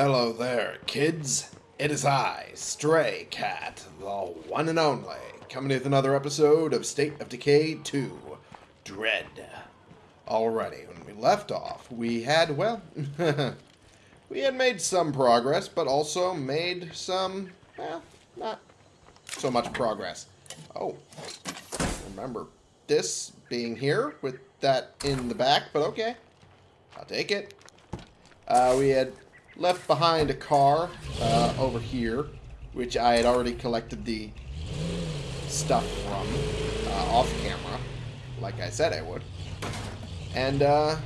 Hello there, kids. It is I, Stray Cat, the one and only, coming with another episode of State of Decay 2 Dread. Alrighty, when we left off, we had, well, we had made some progress, but also made some, well, not so much progress. Oh, remember this being here with that in the back, but okay. I'll take it. Uh, we had left behind a car uh, over here, which I had already collected the stuff from uh, off camera, like I said I would. And uh,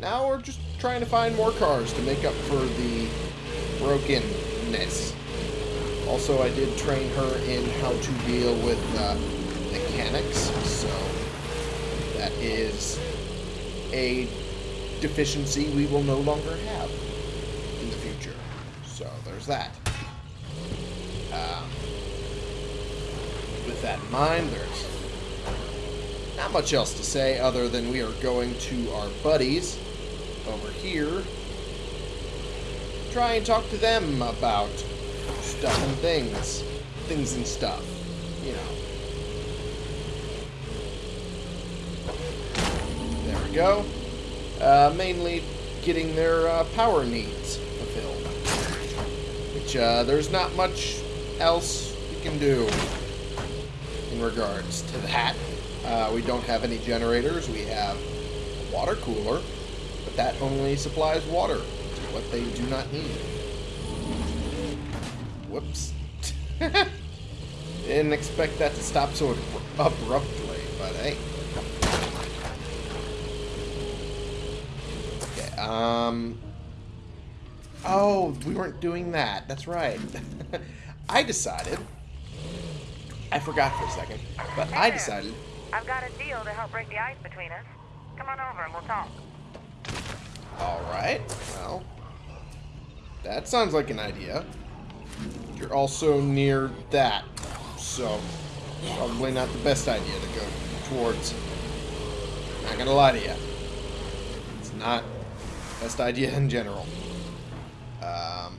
now we're just trying to find more cars to make up for the brokenness. Also, I did train her in how to deal with uh, mechanics, so that is a deficiency we will no longer have in the future. So there's that. Um, with that in mind, there's not much else to say other than we are going to our buddies over here. Try and talk to them about stuff and things. Things and stuff. You know. There we go. Uh, mainly getting their uh, power needs. Uh, there's not much else we can do in regards to that. Uh, we don't have any generators. We have a water cooler, but that only supplies water what they do not need. Whoops. Didn't expect that to stop so abruptly, but hey. Okay, um... Oh, we weren't doing that. That's right. I decided... I forgot for a second, but Hey I decided... I've got a deal to help break the ice between us. Come on over and we'll talk. Alright, well... That sounds like an idea. You're also near that, so... Probably not the best idea to go towards. Not gonna lie to you. It's not best idea in general. Um...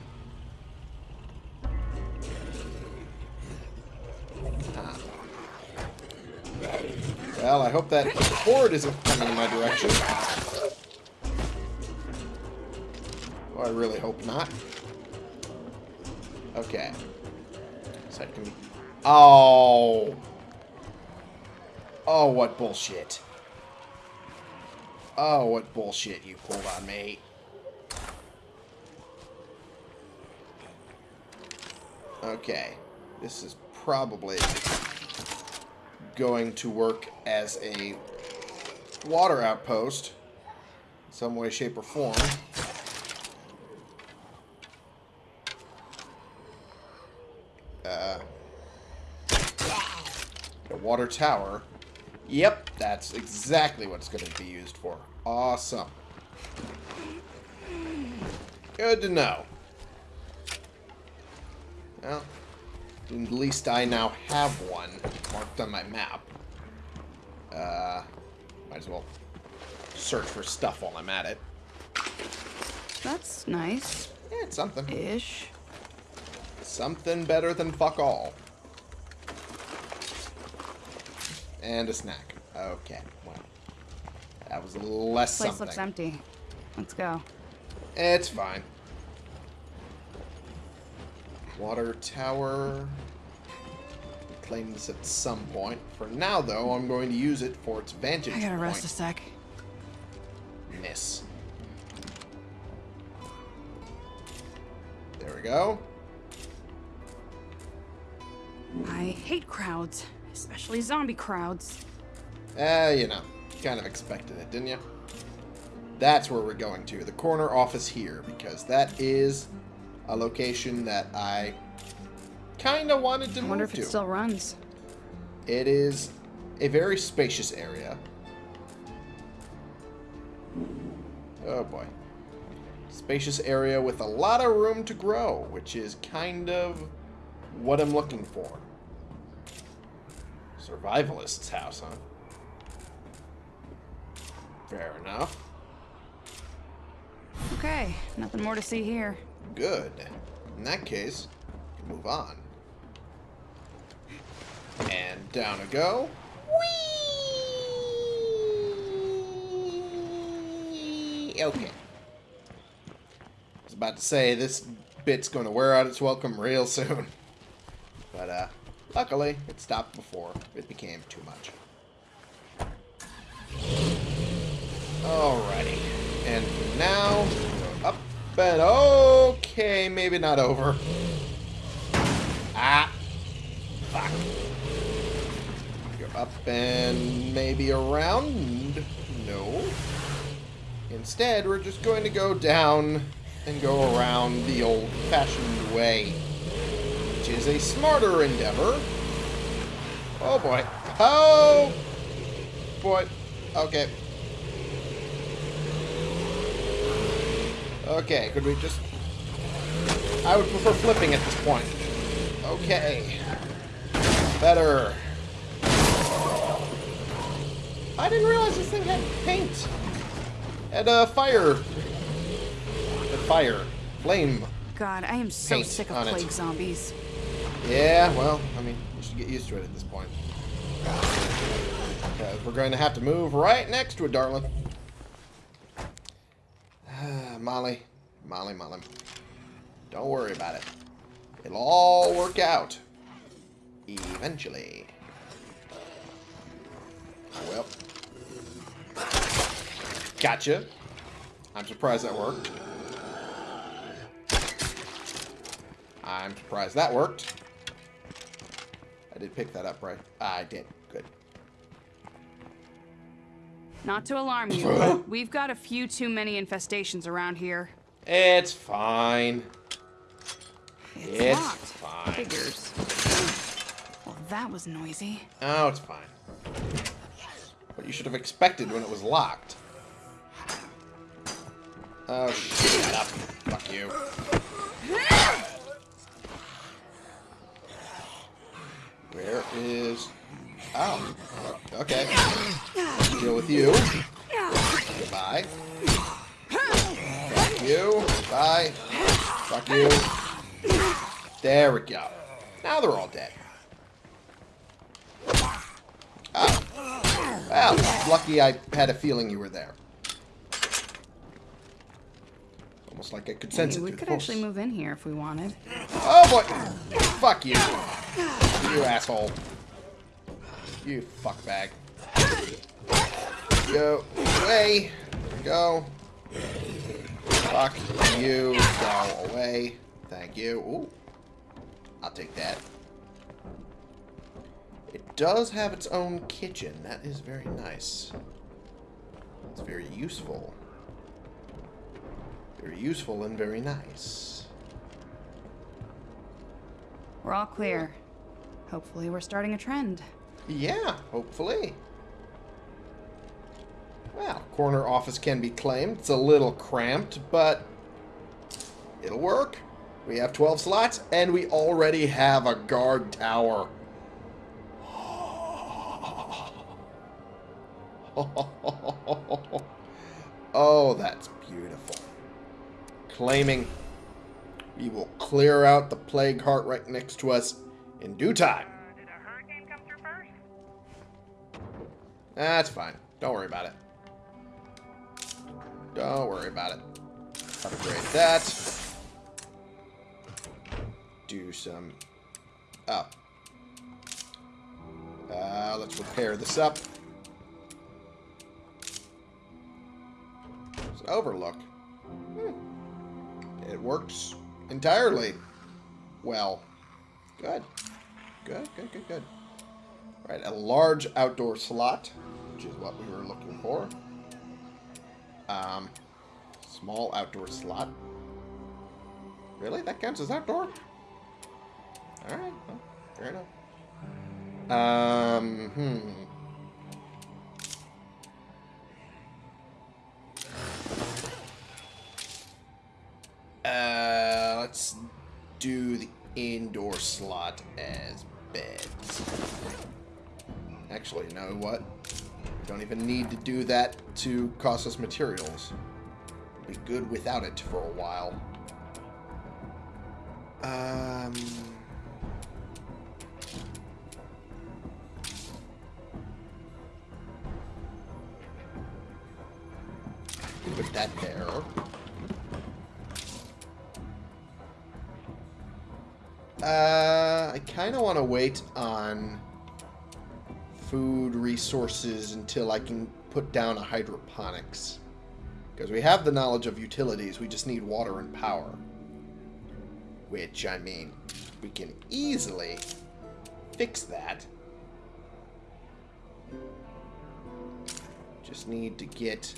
huh. Well, I hope that horde isn't coming in my direction. Oh, I really hope not. Okay. So I can... Oh! Oh, what bullshit. Oh, what bullshit you pulled on me. Okay. This is probably going to work as a water outpost in some way, shape, or form. Uh, a water tower. Yep, that's exactly what it's going to be used for. Awesome. Good to know. Well, at least I now have one marked on my map. Uh, might as well search for stuff while I'm at it. That's nice. Yeah, it's something. Ish. Something better than fuck all. And a snack. Okay, well. That was less Place something. looks empty. Let's go. It's fine. Water tower. Claim this at some point. For now, though, I'm going to use it for its vantage I gotta point. rest a sec. Miss. There we go. I hate crowds, especially zombie crowds. Eh, you know, kind of expected it, didn't you? That's where we're going to, the corner office here, because that is a location that I kind of wanted to I wonder move if it to. still runs. It is a very spacious area. Oh boy. Spacious area with a lot of room to grow, which is kind of what I'm looking for. Survivalist's house, huh? Fair enough. Okay, nothing more to see here. Good. In that case, move on. And down a go. Whee! Okay. I was about to say, this bit's going to wear out its welcome real soon. But, uh, luckily, it stopped before it became too much. Alrighty. And now, up and okay, maybe not over. Ah. Fuck. Go up and maybe around. No. Instead, we're just going to go down and go around the old-fashioned way, which is a smarter endeavor. Oh boy. Oh boy. Okay. Okay, could we just... I would prefer flipping at this point. Okay. Better. I didn't realize this thing had paint. Had uh, fire. Had fire. Flame. God, I am so Paint sick of on it. plague zombies. Yeah, well, I mean, you should get used to it at this point. Because we're going to have to move right next to it, darling. Molly. Molly, Molly. Don't worry about it. It'll all work out. Eventually. Well. Gotcha. I'm surprised that worked. I'm surprised that worked. I did pick that up, right? I did. Good. Not to alarm you, but we've got a few too many infestations around here. It's fine. It's, It's locked. fine. Figures. Well, that was noisy. Oh, it's fine. What you should have expected when it was locked. Oh, shut up. Fuck you. Where is... Oh. Okay. Deal with you. Goodbye. Fuck you. Bye. Fuck you. There we go. Now they're all dead. Oh. Well, lucky I had a feeling you were there. Almost like I could sense Hey, it we could actually move in here if we wanted. Oh boy! Fuck you. You asshole. You fuckbag. Go away. Go. Fuck you. Go away. Thank you. Ooh. I'll take that. It does have its own kitchen. That is very nice. It's very useful. Very useful and very nice. We're all clear. Hopefully, we're starting a trend. Yeah, hopefully. Well, corner office can be claimed. It's a little cramped, but it'll work. We have 12 slots, and we already have a guard tower. oh, that's beautiful. Claiming we will clear out the plague heart right next to us in due time. That's fine. Don't worry about it. Don't worry about it. Upgrade that. Do some... Oh. Uh, let's repair this up. It's overlook. Hmm. It works entirely well. Good. Good, good, good, good. Right, a large outdoor slot, which is what we were looking for. Um, small outdoor slot. Really? That counts as outdoor? Alright, well, fair enough. Um, hmm. Uh, let's do the indoor slot as beds. Actually, you know what? We don't even need to do that to cost us materials. Be good without it for a while. Um... Put that there. Uh, I kind of want to wait on food resources until I can put down a hydroponics. Because we have the knowledge of utilities, we just need water and power. Which, I mean, we can easily fix that. Just need to get...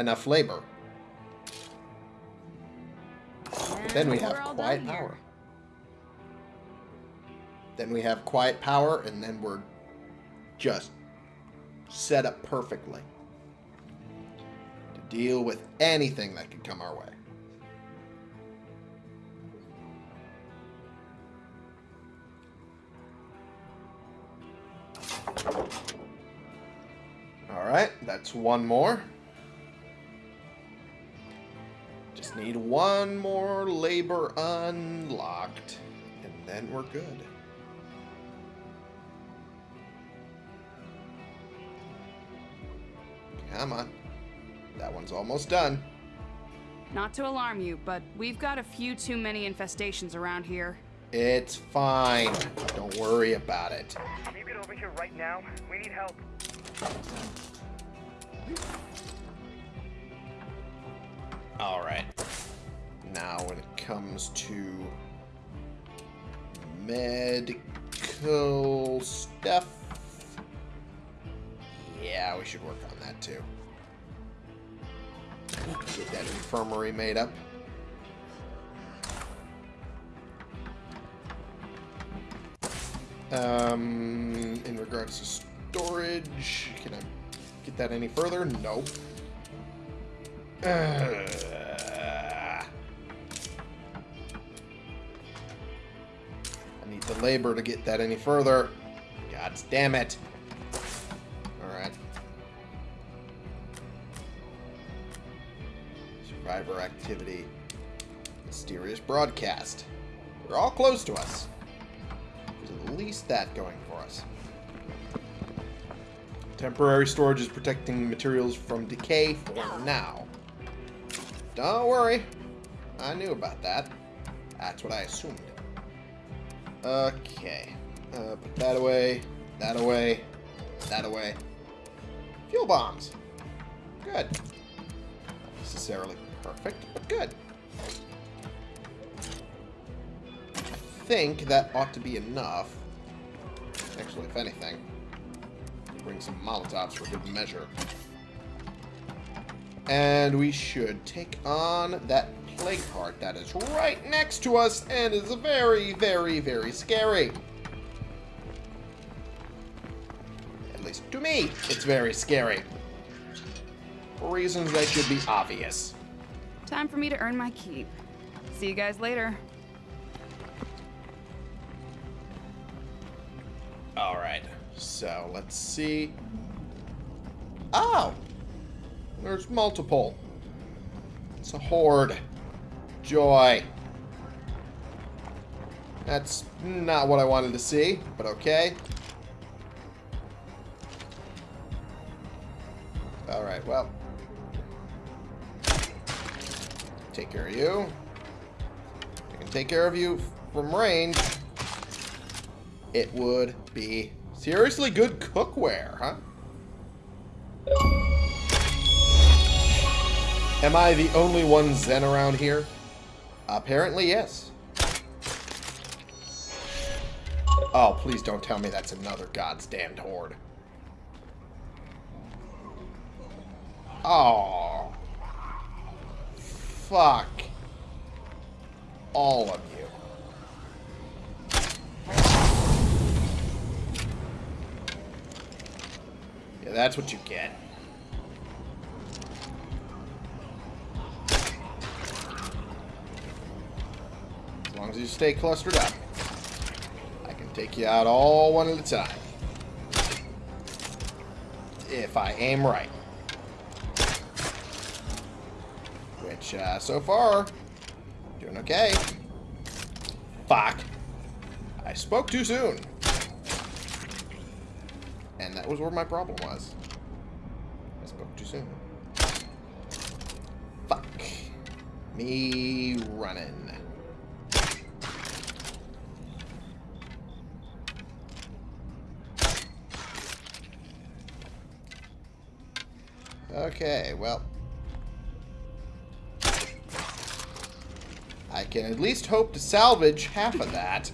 enough labor. But then we have quiet power. Then we have quiet power, and then we're just set up perfectly to deal with anything that could come our way. Alright, that's one more. Just need one more labor unlocked, and then we're good. Come on. That one's almost done. Not to alarm you, but we've got a few too many infestations around here. It's fine. Don't worry about it. Can you get over here right now? We need help. Alright. Now, when it comes to medical stuff, yeah, we should work on that too. Get that infirmary made up. Um, in regards to storage, can I get that any further? Nope. Uh, the labor to get that any further. God damn it. Alright. Survivor activity. Mysterious broadcast. They're all close to us. There's at least that going for us. Temporary storage is protecting materials from decay for now. Don't worry. I knew about that. That's what I assumed. Okay. Uh, put that away. That away. That away. Fuel bombs. Good. Not necessarily perfect, but good. I think that ought to be enough. Actually, if anything, bring some Molotovs for good measure. And we should take on that plague heart that is right next to us and is very, very, very scary. At least to me, it's very scary. For reasons that should be obvious. Time for me to earn my keep. See you guys later. Alright, so let's see. Oh! There's multiple. It's a horde. Joy. That's not what I wanted to see, but okay. Alright, well. Take care of you. I can take care of you from range. It would be seriously good cookware, huh? Am I the only one Zen around here? Apparently, yes. Oh, please don't tell me that's another God's damned horde. Oh. Fuck. All of you. Yeah, that's what you get. Long as you stay clustered up, I can take you out all one at a time. If I aim right. which, uh, so far, doing okay. Fuck. I spoke too soon. And that was where my problem was. I spoke too soon. Fuck. Me running. Okay, well. I can at least hope to salvage half of that.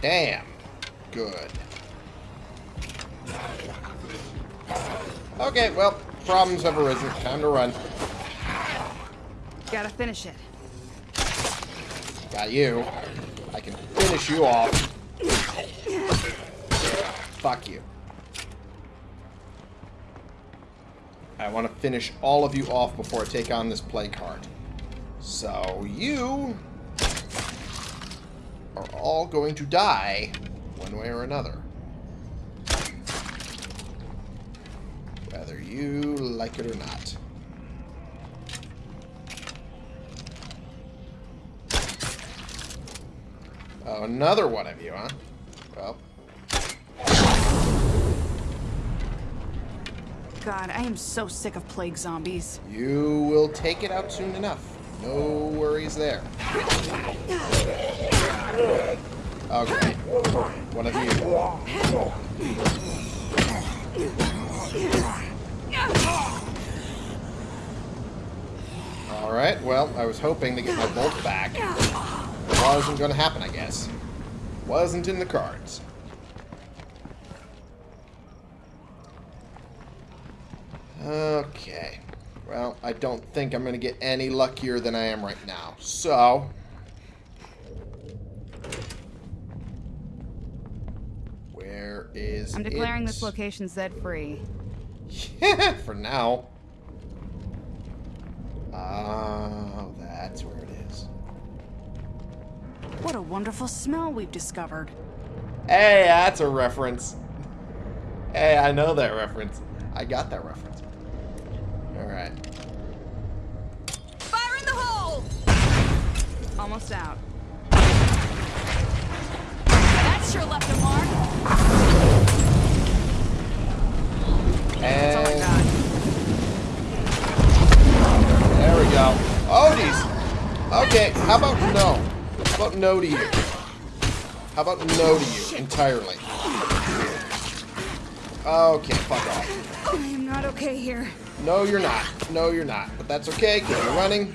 Damn. Good. Okay, well, problems have arisen. Time to run. Gotta finish it. Got you. I can finish you off. Fuck you. I want to finish all of you off before I take on this plague heart. So you are all going to die one way or another. Whether you like it or not. Oh, another one of you, huh? Well, God, I am so sick of plague zombies. you will take it out soon enough. No worries there. Oh, okay. One of you. Alright, well, I was hoping to get my bolt back. Wasn't gonna happen, I guess. Wasn't in the cards. Okay. Well, I don't think I'm going to get any luckier than I am right now. So... Where is I'm declaring it? this location Z-free. Yeah, for now. Oh, that's where it is. What a wonderful smell we've discovered. Hey, that's a reference. Hey, I know that reference. I got that reference. Alright. Fire in the hole! Almost out. That sure left a mark. That's all I And there we go. Oh, geez. Okay, how about no? How about no to you? How about no to you entirely? Okay, fuck off. I am not okay here. No, you're not. No, you're not. But that's okay, because you're running.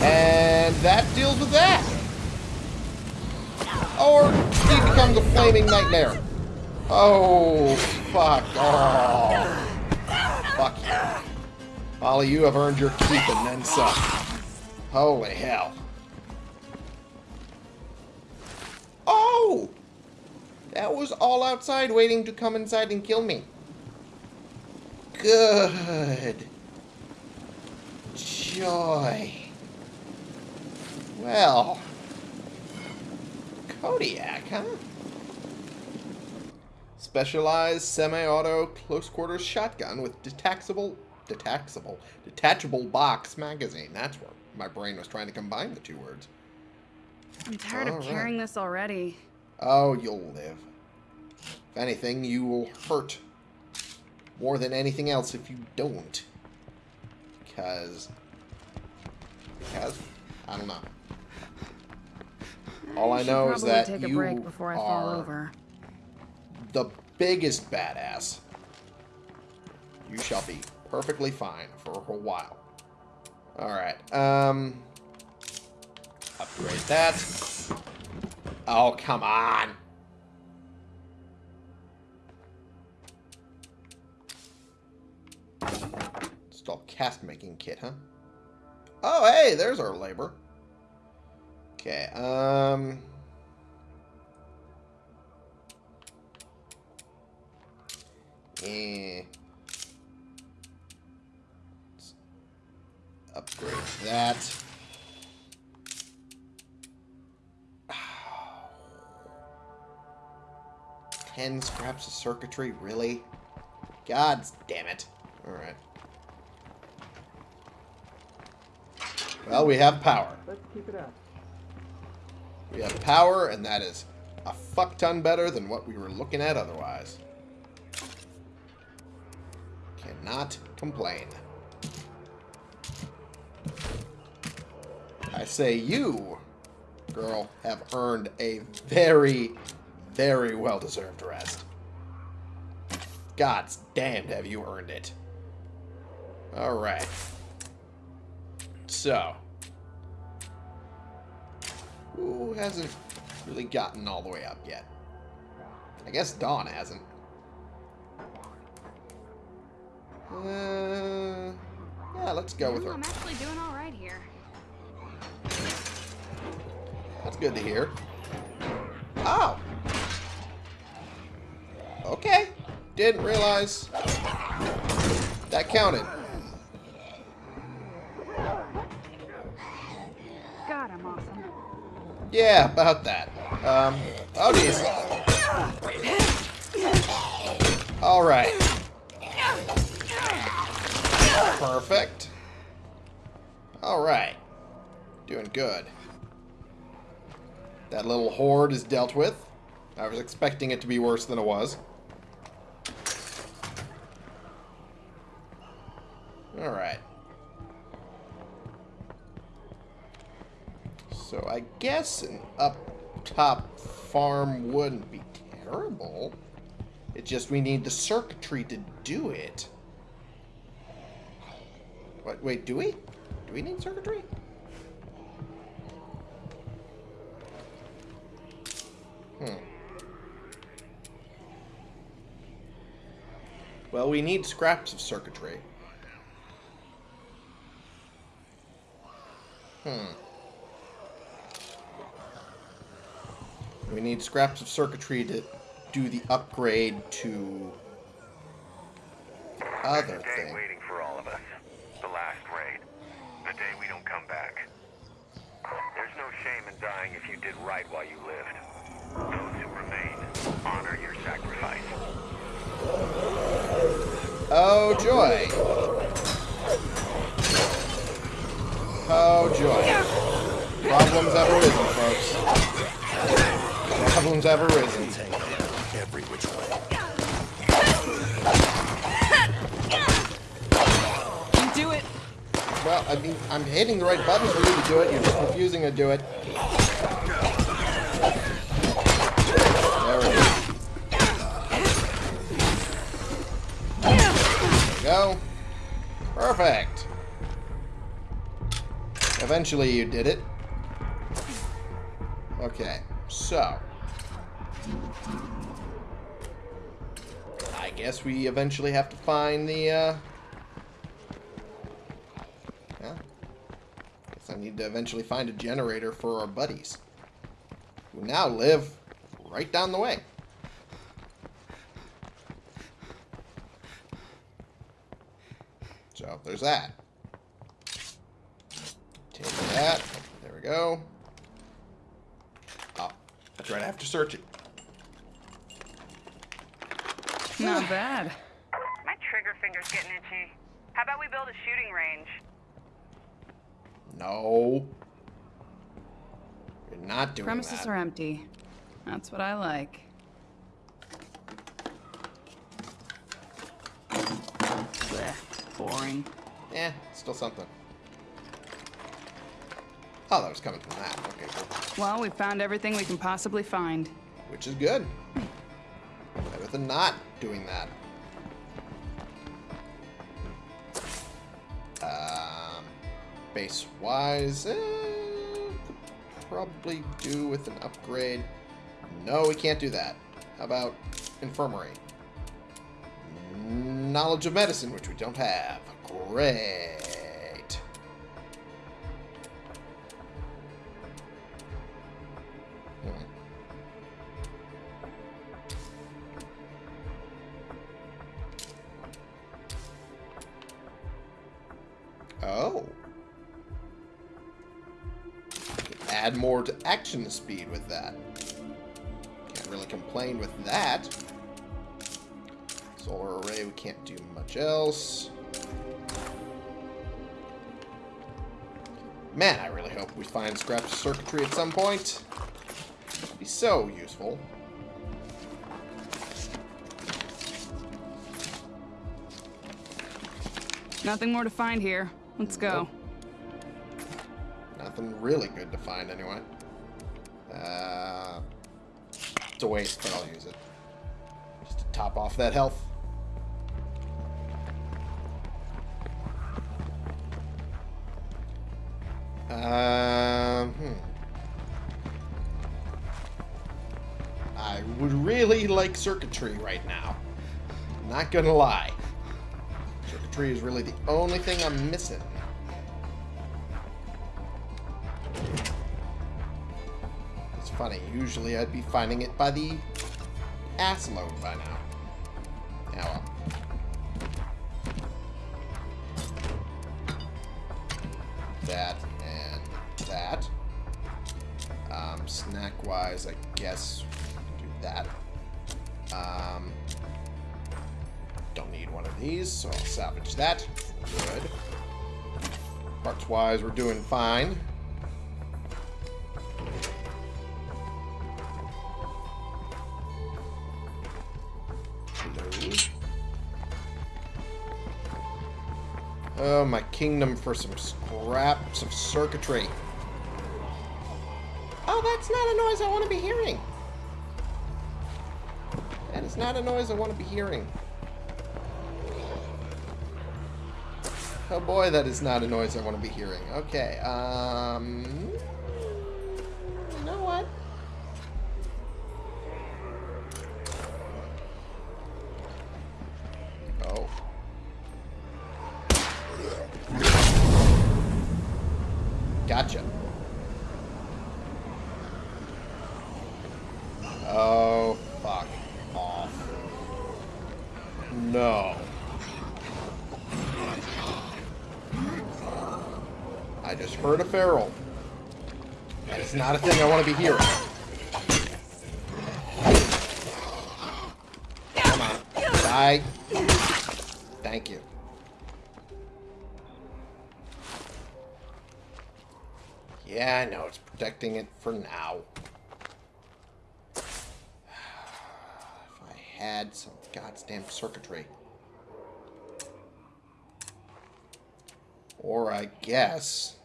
And that deals with that. Or he becomes a flaming nightmare. Oh, fuck. Oh. Fuck you. Ollie, you have earned your keep and then some. Holy hell. Oh! That was all outside waiting to come inside and kill me. Good. Joy. Well. Kodiak, huh? Specialized semi-auto close-quarters shotgun with detachable, detachable, detachable box magazine. That's where my brain was trying to combine the two words. I'm tired All of right. carrying this already. Oh, you'll live. If anything, you will hurt more than anything else if you don't. Because, because, I don't know. All I should know is that take a you break before I fall are over. the biggest badass. You shall be perfectly fine for a while. Alright, um... Upgrade that. Oh, come on! Install cast making kit, huh? Oh, hey, there's our labor. Okay, um... Eh. upgrade that. Ten scraps of circuitry, really? God damn it. Alright. Well, we have power. Let's keep it up. We have power, and that is a fuck ton better than what we were looking at otherwise. Cannot complain. I say you, girl, have earned a very, very well-deserved rest. God's damned have you earned it. Alright. So. Who hasn't really gotten all the way up yet? I guess Dawn hasn't. Uh, yeah, let's go with her. I'm actually doing all right That's good to hear. Oh. Okay. Didn't realize that counted. God, I'm awesome. Yeah, about that. Um, oh geez. Alright. Perfect. Alright. Doing good. That little horde is dealt with. I was expecting it to be worse than it was. Alright. So I guess an up top farm wouldn't be terrible. It's just we need the circuitry to do it. What, wait, do we? Do we need circuitry? Well, we need scraps of circuitry. Hmm. We need scraps of circuitry to do the upgrade to other There's a day thing. waiting for all of us. The last raid. The day we don't come back. There's no shame in dying if you did right while you lived. Oh joy! Oh joy! Problems have arisen, folks. Problems have arisen. every which way. You do it. Well, I mean, I'm hitting the right button for you to do it. You're just refusing to do it. Perfect. Eventually you did it. Okay, so. I guess we eventually have to find the, uh... Yeah. Guess I need to eventually find a generator for our buddies. Who now live right down the way. So, there's that. Take that. There we go. Oh, that's right, I have to search it. Not bad. My trigger finger's getting itchy. How about we build a shooting range? No. You're not doing Premises that. are empty. That's what I like. Boring. Eh, still something. Oh, that was coming from that. Okay, cool. Well, we found everything we can possibly find. Which is good. Better than not doing that. Um, base-wise, eh, probably do with an upgrade. No, we can't do that. How about infirmary? Knowledge of medicine, which we don't have. Great. Oh. Add more to action speed with that. Can't really complain with that. Solar array, we can't do much else. Man, I really hope we find scraps of circuitry at some point. It'd be so useful. Nothing more to find here. Let's go. Nothing really good to find anyway. Uh, it's a waste, but I'll use it. Just to top off that health. Like circuitry right now. Not gonna lie. Circuitry is really the only thing I'm missing. It's funny, usually I'd be finding it by the ass load by now. Yeah, well. That and that. Um, snack-wise, I guess do that. Um, don't need one of these, so I'll salvage that. Good. Parts-wise, we're doing fine. Oh, my kingdom for some scraps of circuitry. Oh, that's not a noise I want to be hearing. Not a noise I want to be hearing. Oh boy, that is not a noise I want to be hearing. Okay, um... I just heard a feral. That is not a thing I want to be hearing. Come on. Die. Thank you. Yeah, I know. It's protecting it for now. If I had some goddamn circuitry. Or I guess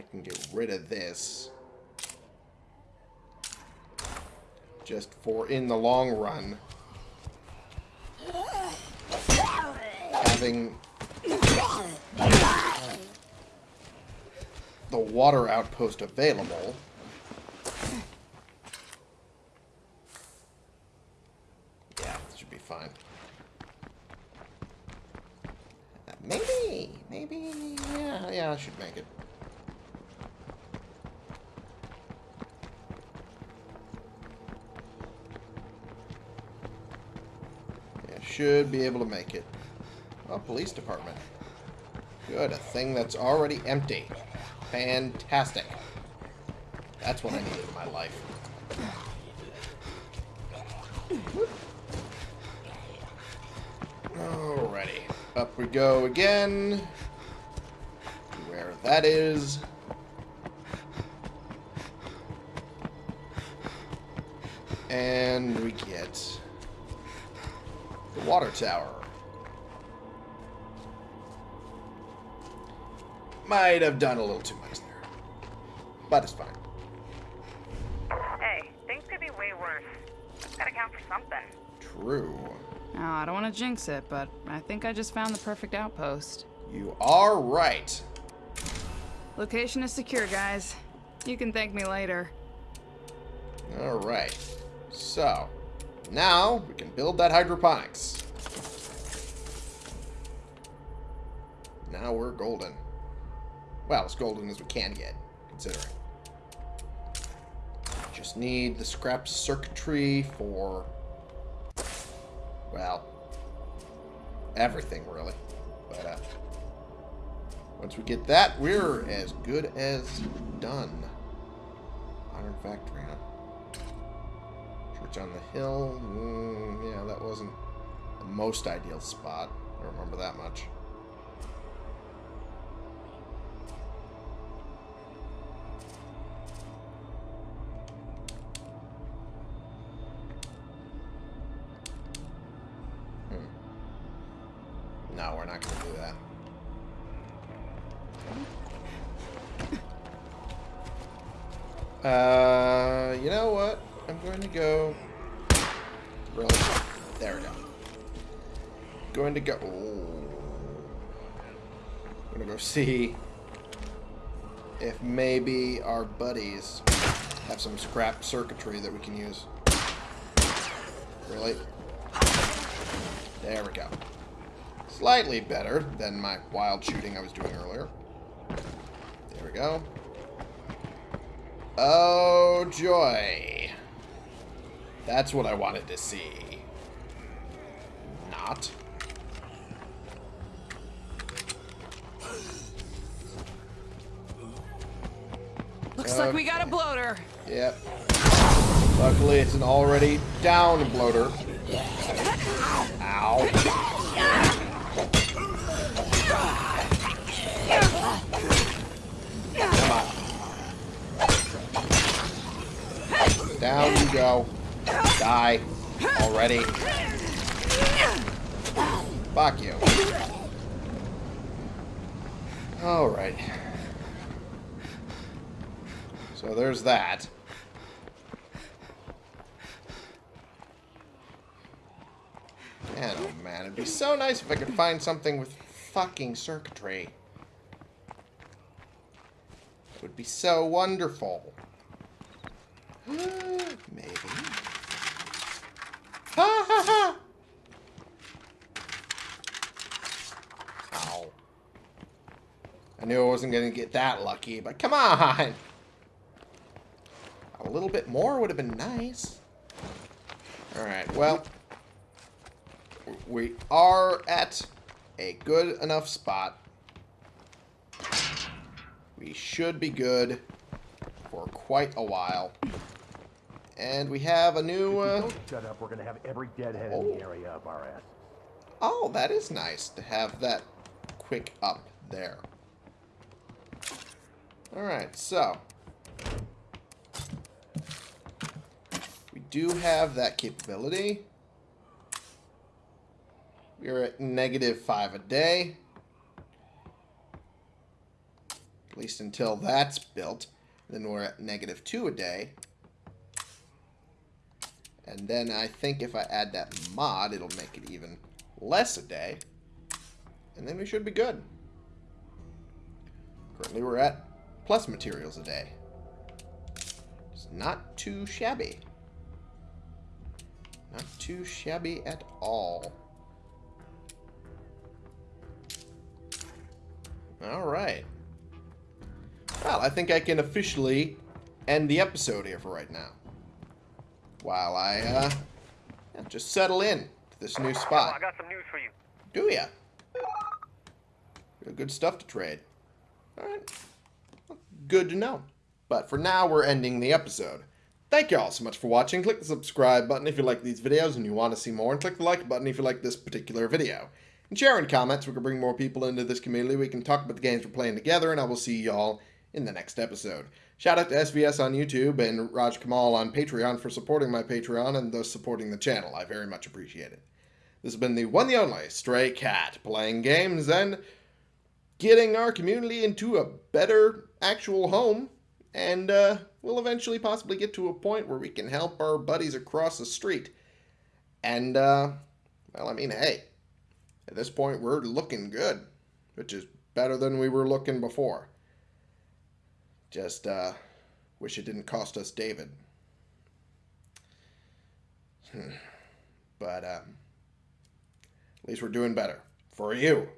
I can get rid of this. Just for in the long run. Having the water outpost available. Yeah, should be fine. Maybe, maybe, yeah, yeah, I should make it. Yeah, should be able to make it. Oh, police department. Good, a thing that's already empty. Fantastic. That's what I need in my life. Alrighty. Up we go again. Where that is. And we water tower. Might have done a little too much there. But it's fine. Hey, things could be way worse. Gotta count for something. True. Oh, I don't want to jinx it, but I think I just found the perfect outpost. You are right. Location is secure, guys. You can thank me later. Alright. So, now we can build that hydroponics. Now we're golden. Well, as golden as we can get, considering. Just need the scrap circuitry for, well, everything, really. But, uh, once we get that, we're as good as done. Iron factory, huh? Church on the hill. Mm, yeah, that wasn't the most ideal spot. I remember that much. No, we're not going to do that. Uh, you know what? I'm going to go. Really? There we go. Going to go. I'm gonna go see if maybe our buddies have some scrap circuitry that we can use. Really? There we go. Slightly better than my wild shooting I was doing earlier. There we go. Oh, joy. That's what I wanted to see. Not. Looks like we got a bloater. Yep. Luckily, it's an already down bloater. Ow. Come on. Down go. Die. Already. Fuck you. Alright. So there's that. Man, oh man, it'd be so nice if I could find something with fucking circuitry. It would be so wonderful. Maybe. Ha ha ha! Ow. I knew I wasn't going to get that lucky, but come on! A little bit more would have been nice. Alright, well. We are at a good enough spot. We should be good for quite a while. And we have a new... Uh, shut up. We're gonna have every deadhead in Oh. the area up our ass. oh, that is nice to have that quick up there. Alright, so. We do have that capability. We are at negative five a day. At least until that's built. Then we're at negative two a day. And then I think if I add that mod, it'll make it even less a day. And then we should be good. Currently we're at plus materials a day. It's not too shabby. Not too shabby at all. Alright. Well, I think I can officially end the episode here for right now. While I, uh, just settle in to this new spot. I got some news for you. Do ya? Got Good stuff to trade. Alright. Good to know. But for now, we're ending the episode. Thank you all so much for watching. Click the subscribe button if you like these videos and you want to see more. And click the like button if you like this particular video. And share in comments. We can bring more people into this community. We can talk about the games we're playing together. And I will see y'all in the next episode. Shout out to SVS on YouTube and Raj Kamal on Patreon for supporting my Patreon and thus supporting the channel. I very much appreciate it. This has been the one the only Stray Cat playing games and getting our community into a better actual home. And uh, we'll eventually possibly get to a point where we can help our buddies across the street. And, uh, well, I mean, hey, at this point we're looking good, which is better than we were looking before. Just, uh, wish it didn't cost us David. but, um, at least we're doing better. For you.